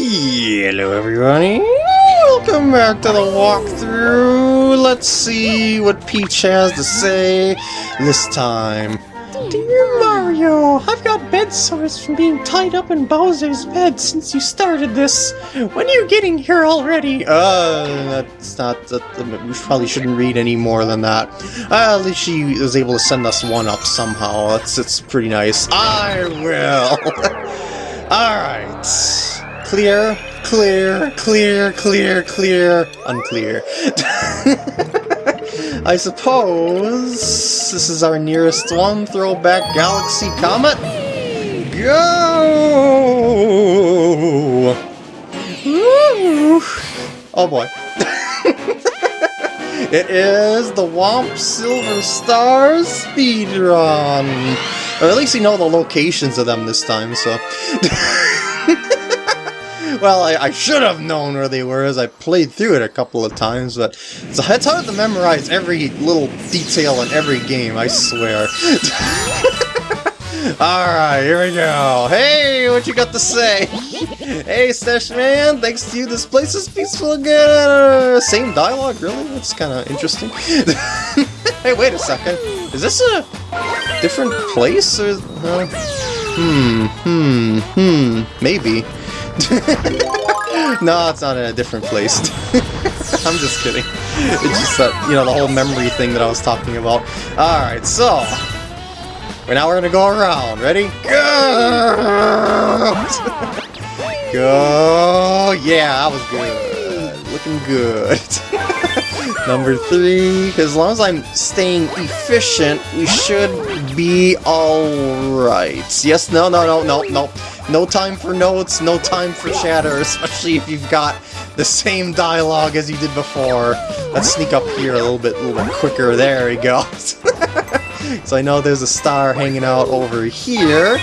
Hello everybody, welcome back to the walkthrough. Let's see what Peach has to say this time. Dear Mario, I've got bed sores from being tied up in Bowser's bed since you started this. When are you getting here already? Uh, that's not, that, we probably shouldn't read any more than that. Uh, at least she was able to send us one up somehow. That's, it's pretty nice. I will. Alright. Clear, clear, clear, clear, clear, unclear. I suppose this is our nearest one. Throwback Galaxy Comet. Go! Oh boy. it is the Whomp Silver Star Speedrun. Or at least we know the locations of them this time, so... well, I, I, should have known where they were as I played through it a couple of times, but it's, it's hard to memorize every little detail in every game, I swear. Alright, here we go. Hey, what you got to say? hey, Stash Man, thanks to you, this place is peaceful again. Same dialogue, really? That's kind of interesting. hey, wait a second. Is this a different place? Or, uh, hmm, hmm, hmm, maybe. no, it's not in a different place. I'm just kidding. It's just that, you know, the whole memory thing that I was talking about. Alright, so... Now we're gonna go around. Ready? Go! go! Yeah, that was good. Looking good. Number three, as long as I'm staying efficient, we should be alright. Yes, no, no, no, no, no. No time for notes, no time for chatter, especially if you've got the same dialogue as you did before. Let's sneak up here a little bit, a little bit quicker. There we go. so I know there's a star hanging out over here.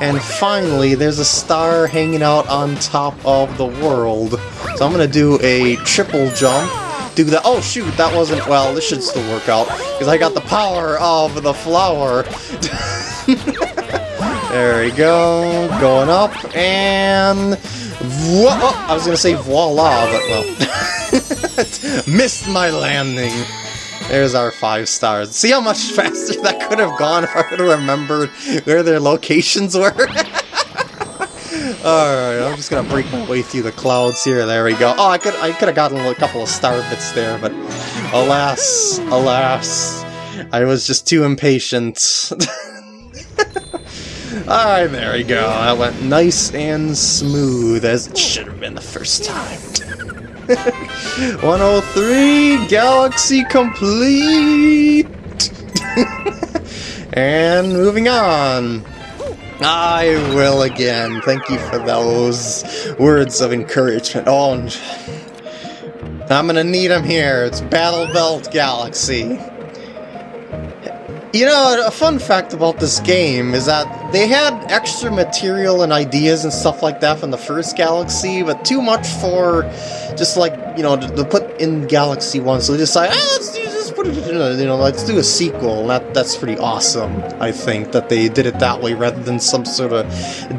And finally, there's a star hanging out on top of the world. So I'm going to do a triple jump do that. Oh shoot, that wasn't, well, this should still work out, because I got the power of the flower. there we go, going up, and... Oh, I was gonna say voila, but well... missed my landing. There's our five stars. See how much faster that could have gone if I would have remembered where their locations were? Alright, I'm just gonna break my way through the clouds here. There we go. Oh, I could I could have gotten a couple of star bits there, but alas, alas, I was just too impatient. Alright, there we go. That went nice and smooth, as it should have been the first time. 103, Galaxy complete! and moving on. I will again. Thank you for those words of encouragement. Oh, I'm gonna need them here. It's Battle Belt Galaxy. You know, a fun fact about this game is that they had extra material and ideas and stuff like that from the first Galaxy, but too much for just like, you know, to, to put in Galaxy 1, so they decided, ah, let's do put it, you know, let's do a sequel. That that's pretty awesome. I think that they did it that way rather than some sort of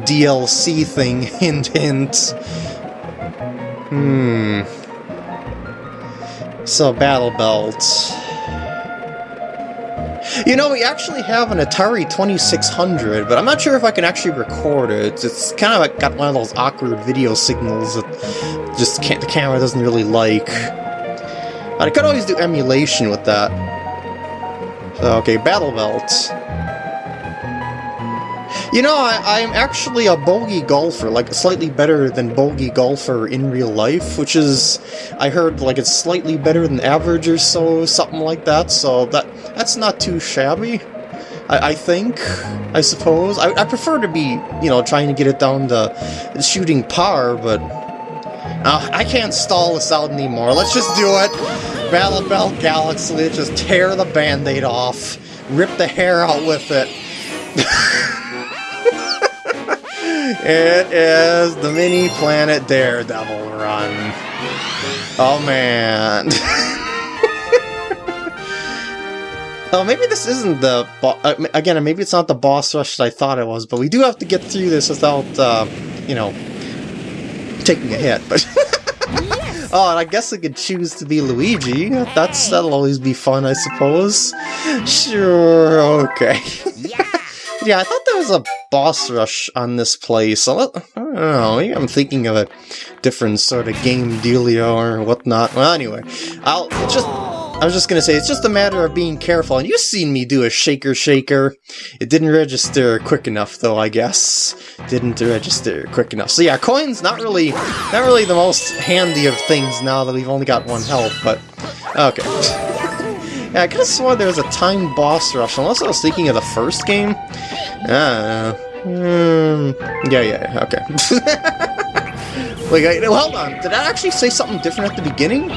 DLC thing. Hint, hint. Hmm. So Battle Belt. You know, we actually have an Atari 2600, but I'm not sure if I can actually record it. It's kind of like got one of those awkward video signals that just the camera doesn't really like. I could always do emulation with that. So, okay, Battle Belt. You know, I, am actually a bogey golfer, like slightly better than bogey golfer in real life, which is, I heard, like it's slightly better than average or so, something like that, so that that's not too shabby. I, I think, I suppose. I, I prefer to be, you know, trying to get it down to shooting par, but uh, I can't stall this out anymore. Let's just do it. Battle Belt Galaxy, just tear the band-aid off. Rip the hair out with it. it is the mini planet Daredevil run. Oh man. Oh, maybe this isn't the... Uh, again, maybe it's not the boss rush that I thought it was, but we do have to get through this without, uh, you know, taking a hit, but... Oh, and I guess I could choose to be Luigi. That's that'll always be fun, I suppose. Sure, okay. Yeah, I thought there was a boss rush on this place. I don't know, maybe I'm thinking of a different sort of game dealio or whatnot. Well, anyway, I'll just I was just gonna say, it's just a matter of being careful, and you've seen me do a shaker shaker. It didn't register quick enough, though, I guess. Didn't register quick enough. So yeah, coins, not really, not really the most handy of things now that we've only got one health, but... Okay. Yeah, I could've sworn there was a timed boss rush, unless I was thinking of the first game. Ah, mm, yeah, yeah, okay. Wait, hold on, did I actually say something different at the beginning?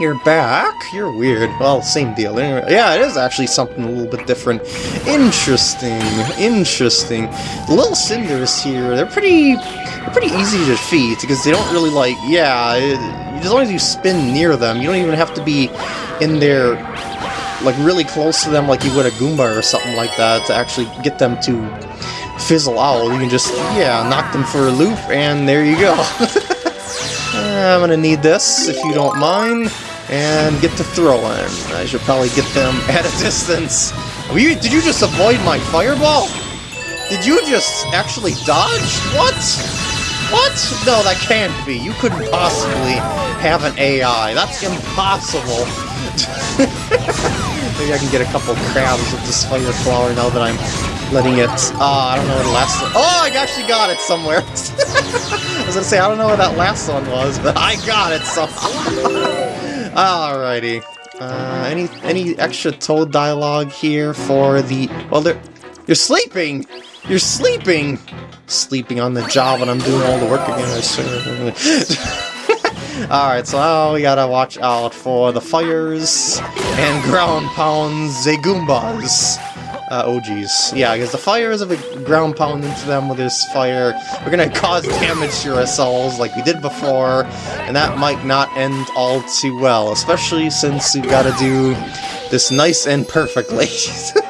You're back? You're weird. Well, same deal. Anyway, Yeah, it is actually something a little bit different. Interesting. Interesting. The little cinders here, they're pretty they're pretty easy to defeat because they don't really like, yeah, it, as long as you spin near them, you don't even have to be in there like really close to them like you would a Goomba or something like that to actually get them to fizzle out. You can just, yeah, knock them for a loop and there you go. I'm gonna need this, if you don't mind and get to throw throwing. I should probably get them at a distance. You, did you just avoid my fireball? Did you just actually dodge? What? What? No, that can't be. You couldn't possibly have an AI. That's impossible. Maybe I can get a couple crabs with this fire flower now that I'm letting it... Uh, I don't know where the last one... Oh, I actually got it somewhere. I was gonna say, I don't know where that last one was, but I got it somehow. Alrighty. Uh, any any extra Toad dialogue here for the... Well, they're... You're sleeping! You're sleeping! Sleeping on the job and I'm doing all the work again. Alright, so now we gotta watch out for the fires and ground pounds Zagoombas uh, OGs. Yeah, because the fires of a ground pound into them with this fire. We're gonna cause damage to ourselves like we did before, and that might not end all too well, especially since we've got to do this nice and perfectly.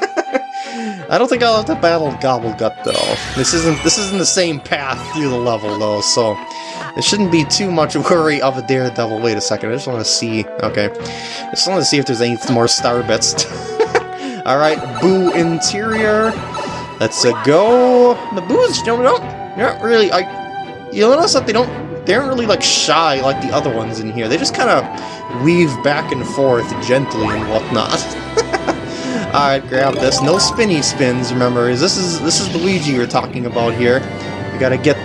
I don't think I'll have to battle Gobblegut though. This isn't this isn't the same path through the level though, so it shouldn't be too much worry of a Daredevil. Wait a second, I just want to see. Okay, I just want to see if there's any more star bits. Alright, Boo interior. Let's uh, go. The Boos, don't, they're not really, I, you notice that they don't, they aren't really like shy like the other ones in here. They just kind of weave back and forth gently and whatnot. Alright, grab this. No spinny spins, remember. This is this is Luigi we're talking about here. We gotta get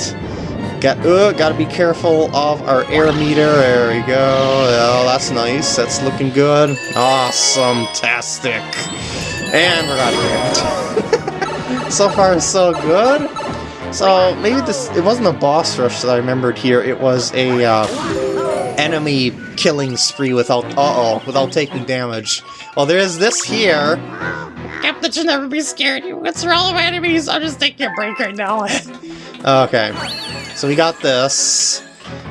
Got, uh, gotta be careful of our air meter. There we go. Oh, that's nice. That's looking good. Awesome-tastic. And we're out of here. so far, so good. So, maybe this... It wasn't a boss rush that I remembered here. It was a, uh, enemy killing spree without... Uh-oh, without taking damage. Well, there's this here. Captain should never be scared. You through all of my enemies. I'm just taking a break right now. okay. So we got this.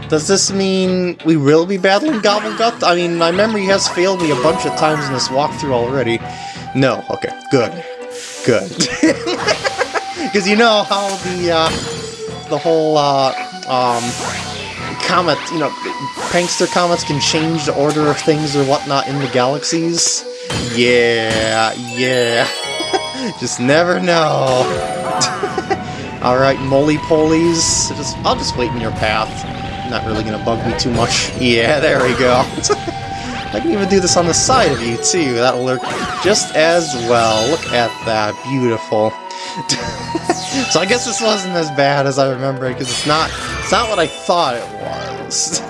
Does this mean we will be battling Gobblegut? I mean, my memory has failed me a bunch of times in this walkthrough already. No. Okay. Good. Good. Because you know how the, uh, the whole, uh, um, comet, you know, prankster comets can change the order of things or whatnot in the galaxies? Yeah, yeah. just never know. Alright, moly-polies. Just, I'll just wait in your path. Not really gonna bug me too much. Yeah, there we go. I can even do this on the side of you, too. That'll work just as well. Look at that. Beautiful. so I guess this wasn't as bad as I remember because it's not, it's not what I thought it was.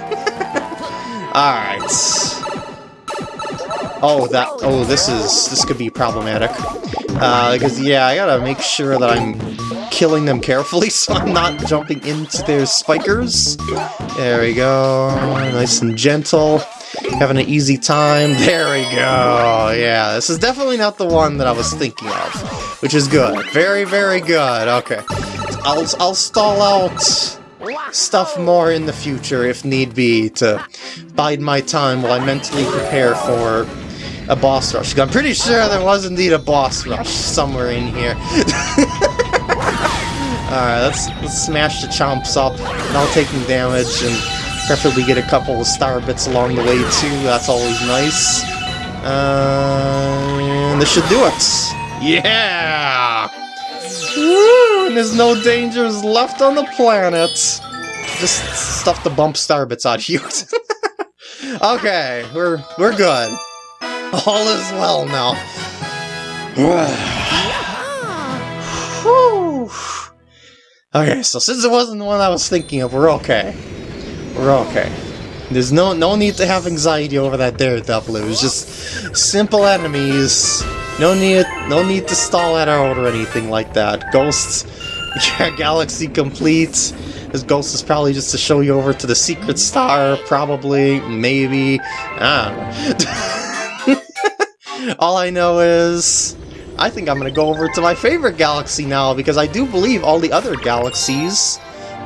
Alright. Oh, that, oh, this is, this could be problematic. Uh, because, yeah, I gotta make sure that I'm killing them carefully so I'm not jumping into their spikers. There we go. Nice and gentle. Having an easy time. There we go. Yeah, this is definitely not the one that I was thinking of, which is good. Very, very good. Okay. I'll, I'll stall out stuff more in the future if need be to bide my time while I mentally prepare for a boss rush. I'm pretty sure there was indeed a boss rush somewhere in here. Alright, let's, let's smash the chomps up without taking damage and preferably get a couple of star bits along the way too. That's always nice. Uh, and this should do it. Yeah! Woo! And there's no dangers left on the planet. Just stuff the bump star bits out here. okay, we're we're good. All is well now. Okay, so since it wasn't the one I was thinking of, we're okay. We're okay. There's no no need to have anxiety over that Daredevil. It was just simple enemies. No need no need to stall that out or anything like that. Ghosts, yeah, Galaxy complete. This ghost is probably just to show you over to the secret star, probably, maybe. I don't know. All I know is I think I'm going to go over to my favorite galaxy now, because I do believe all the other galaxies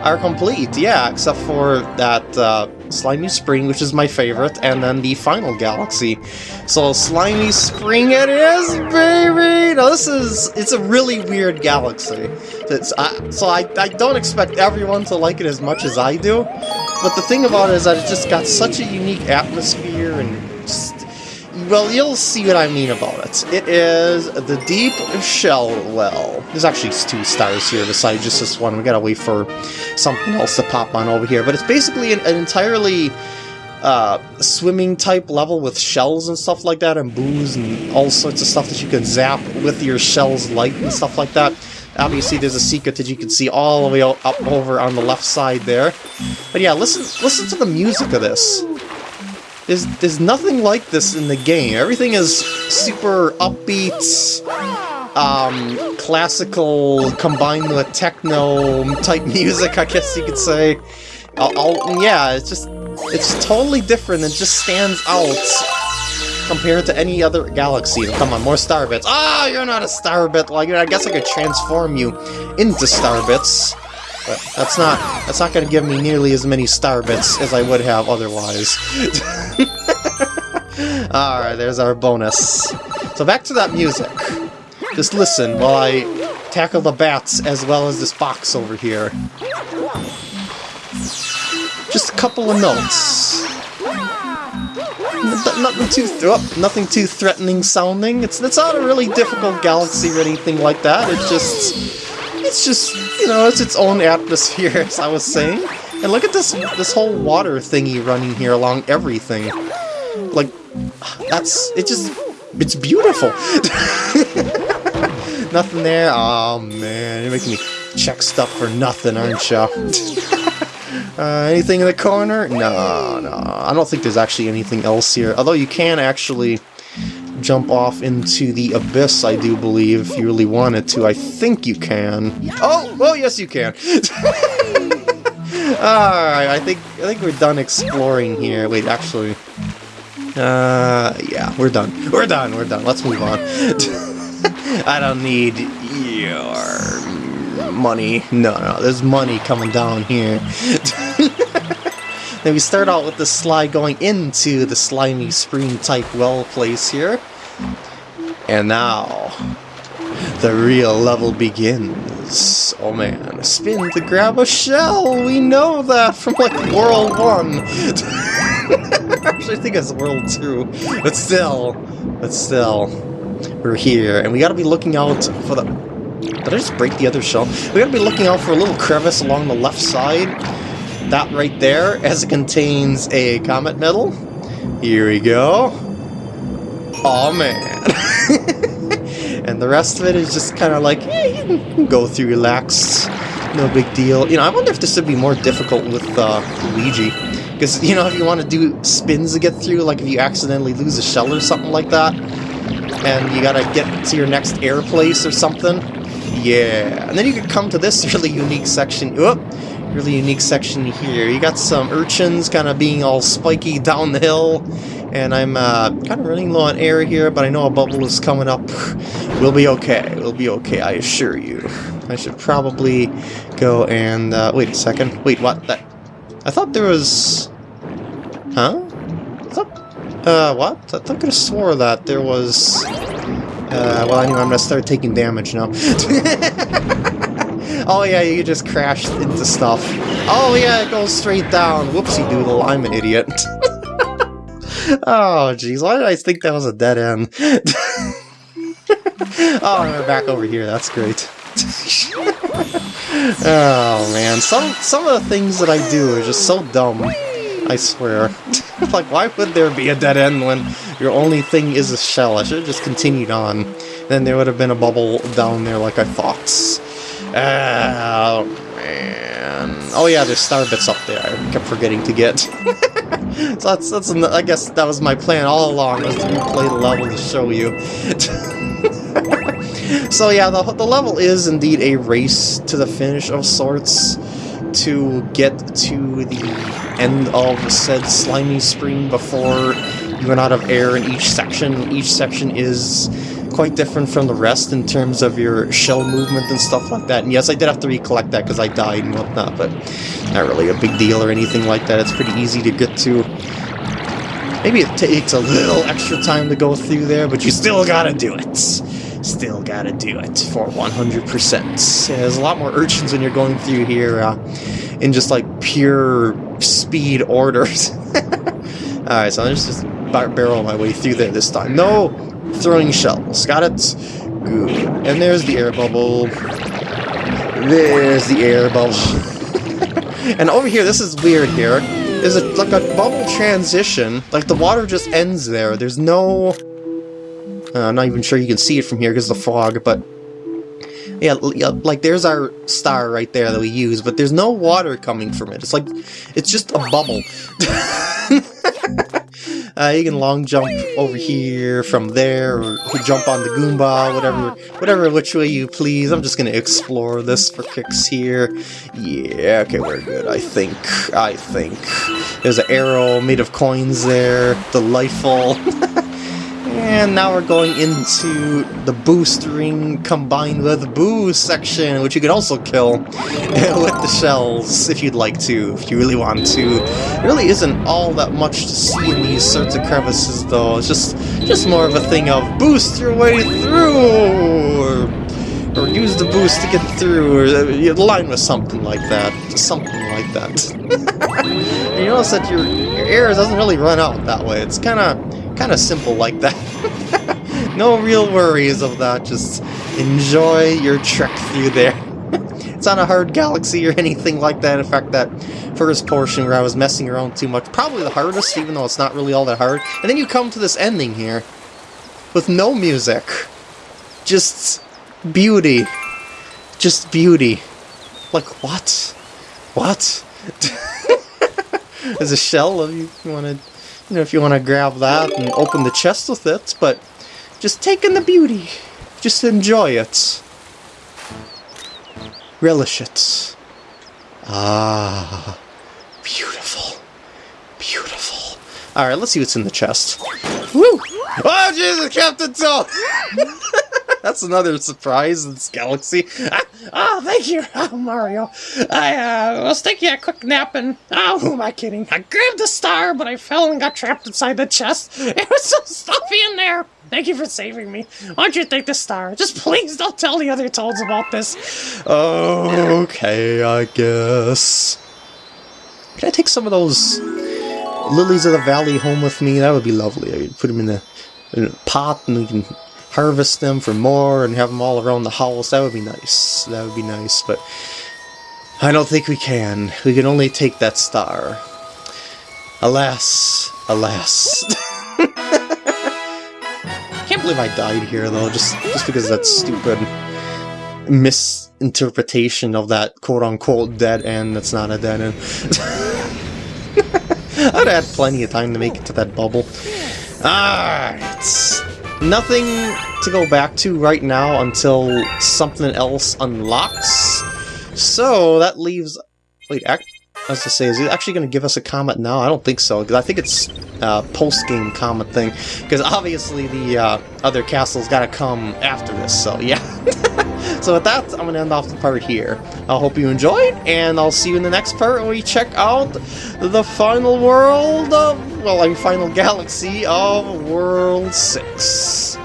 are complete, yeah, except for that uh, Slimy Spring, which is my favorite, and then the final galaxy. So, Slimy Spring it is, baby! Now, this is, it's a really weird galaxy. I, so, I, I don't expect everyone to like it as much as I do, but the thing about it is that it just got such a unique atmosphere and well, you'll see what I mean about it. It is the Deep Shell Well. There's actually two stars here besides just this one. We gotta wait for something else to pop on over here. But it's basically an, an entirely uh, swimming type level with shells and stuff like that, and Boos and all sorts of stuff that you can zap with your shell's light and stuff like that. Obviously, there's a secret that you can see all the way up over on the left side there. But yeah, listen, listen to the music of this. There's, there's nothing like this in the game. Everything is super upbeat, um, classical combined with techno type music, I guess you could say. I'll, yeah, it's just, it's totally different It just stands out compared to any other galaxy. Come on, more star bits. Ah, oh, you're not a star bit. Like, I guess I could transform you into star bits. But that's not that's not going to give me nearly as many star bits as I would have otherwise. Alright, there's our bonus. So back to that music. Just listen while I tackle the bats as well as this box over here. Just a couple of notes. Nothing too oh, nothing too threatening sounding. It's it's not a really difficult galaxy or anything like that. It just it's just, you know, it's its own atmosphere, as I was saying. And look at this this whole water thingy running here along everything. Like, that's, it just, it's beautiful. nothing there? Oh man, you're making me check stuff for nothing, aren't you? uh, anything in the corner? No, no, I don't think there's actually anything else here. Although you can actually jump off into the abyss, I do believe, if you really wanted to. I think you can. Oh! Oh, yes, you can! Alright, I think I think we're done exploring here. Wait, actually... Uh, yeah, we're done. We're done, we're done. Let's move on. I don't need your money. No, no, there's money coming down here. Then we start out with the slide going into the slimy spring type well place here. And now, the real level begins. Oh man, spin to grab a shell! We know that from like World 1! Actually, I think it's World 2. But still, but still, we're here. And we gotta be looking out for the... Did I just break the other shell? We gotta be looking out for a little crevice along the left side that right there, as it contains a comet medal. Here we go. Oh man. and the rest of it is just kind of like, eh, you can go through relaxed. No big deal. You know, I wonder if this would be more difficult with uh, Luigi. Because, you know, if you want to do spins to get through, like if you accidentally lose a shell or something like that, and you gotta get to your next air place or something, yeah. And then you could come to this really unique section. Oop! really unique section here. You got some urchins kind of being all spiky down the hill, and I'm uh, kind of running low on air here, but I know a bubble is coming up. We'll be okay. We'll be okay, I assure you. I should probably go and... Uh, wait a second. Wait, what? That... I thought there was... Huh? I thought... Uh, what? I could have swore that there was... Uh, well, anyway, I'm gonna start taking damage now. Oh yeah, you just crashed into stuff. Oh yeah, it goes straight down. Whoopsie doodle, I'm an idiot. oh jeez, why did I think that was a dead end? oh, we're back over here, that's great. oh man, some some of the things that I do are just so dumb. I swear. like, why would there be a dead end when your only thing is a shell? I should have just continued on. Then there would have been a bubble down there like I thought. Ah, oh, man. Oh yeah, there's star bits up there. I kept forgetting to get. so that's, that's, I guess that was my plan all along, was to replay the level to show you. so yeah, the, the level is indeed a race to the finish of sorts to get to the end of said slimy spring before you run out of air in each section. Each section is quite different from the rest in terms of your shell movement and stuff like that. And yes, I did have to recollect that because I died and whatnot, but not really a big deal or anything like that. It's pretty easy to get to. Maybe it takes a little extra time to go through there, but you still gotta do it. Still gotta do it for 100%. Yeah, there's a lot more urchins when you're going through here uh, in just like pure speed orders. Alright, so let's just barrel my way through there this time. No throwing shells. Got it? Good. And there's the air bubble. There's the air bubble. and over here, this is weird here. There's a, like a bubble transition. Like the water just ends there. There's no... Uh, I'm not even sure you can see it from here because of the fog, but yeah, like there's our star right there that we use, but there's no water coming from it. It's like, it's just a bubble. uh, you can long jump over here from there, or jump on the Goomba, whatever, whatever which way you please. I'm just gonna explore this for kicks here. Yeah, okay, we're good, I think. I think. There's an arrow made of coins there. Delightful. And now we're going into the boost ring combined with boost section, which you could also kill with the shells if you'd like to, if you really want to. It really isn't all that much to see in these sorts of crevices though, it's just just more of a thing of boost your way through, or, or use the boost to get through, or uh, you line with something like that, something like that. and you notice that your, your air doesn't really run out that way, it's kind of kind of simple like that. no real worries of that, just enjoy your trek through there. it's not a hard galaxy or anything like that. In fact, that first portion where I was messing around too much, probably the hardest, even though it's not really all that hard. And then you come to this ending here, with no music. Just beauty. Just beauty. Like, what? What? There's a shell of you, you want to you know, if you want to grab that and open the chest with it, but just take in the beauty. Just enjoy it. Relish it. Ah, beautiful. Beautiful. Alright, let's see what's in the chest. Woo! Oh, Jesus, Captain Toad! That's another surprise in this galaxy. Ah, oh, thank you, oh, Mario. I uh, was taking a quick nap and, oh, who am I kidding? I grabbed the star, but I fell and got trapped inside the chest. It was so stuffy in there. Thank you for saving me. Why don't you take the star? Just please don't tell the other Toads about this. Okay, I guess. Can I take some of those lilies of the valley home with me? That would be lovely. I could put them in a, in a pot and we can harvest them for more and have them all around the house. That would be nice. That would be nice, but I don't think we can. We can only take that star. Alas, alas. Can't believe I died here though, just just because of that stupid misinterpretation of that quote-unquote dead end that's not a dead end. I'd had plenty of time to make it to that bubble. Alright. Nothing to go back to right now until something else unlocks. So that leaves... Wait, act I was to say, is he actually going to give us a comet now? I don't think so, because I think it's uh, post-game comet thing. Because obviously the uh, other castle's got to come after this, so yeah. So with that, I'm going to end off the part here. I hope you enjoyed, and I'll see you in the next part when we check out the final world of, well, I mean, final galaxy of World 6.